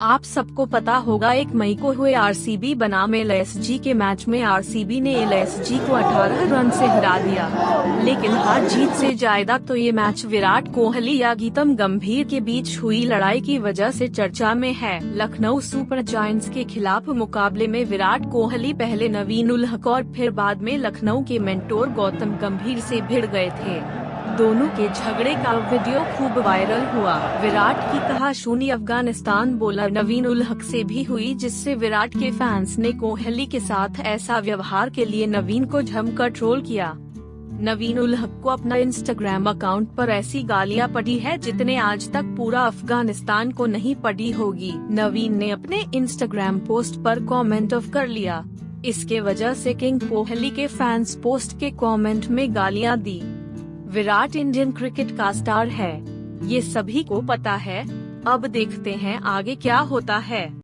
आप सबको पता होगा, एक मई को हुए आरसीबी बनाम एलएसजी के मैच में आरसीबी ने एलएसजी को 18 रन से हरा दिया। लेकिन हार जीत से ज़्यादा तो ये मैच विराट कोहली या गीतम गंभीर के बीच हुई लड़ाई की वजह से चर्चा में है। लखनऊ सुपर जायंट्स के खिलाफ मुकाबले में विराट कोहली पहले नवीन उल हक और फिर बाद में लखनऊ के मेंटोर गौतम गंभीर से भिड़ गए थे। दोनों के झगड़े का वीडियो खूब वायरल हुआ। विराट की कहा, शून्य अफ़गानिस्तान बोलर नवीन उल हक से भी हुई, जिससे विराट के फैंस ने कोहली के साथ ऐसा व्यवहार के लिए नवीन को जमकर ट्रोल किया। नवीन उल हक को अपना इंस्टाग्राम अकाउंट पर ऐसी गालियाँ पड़ी है, जितने आज तक पूरा अफ़गानिस्तान को नहीं पड़ी होगी। नवीन ने अपने इंस्टाग्राम पोस्ट पर कमेंट ऑफ़ कर लिया। इसके वजह से किंग कोहली के फैंस पोस्ट के कमेंट में गालियाँ दी। विराट इंडियन क्रिकेट का स्टार है। ये सभी को पता है। अब देखते हैं आगे क्या होता है।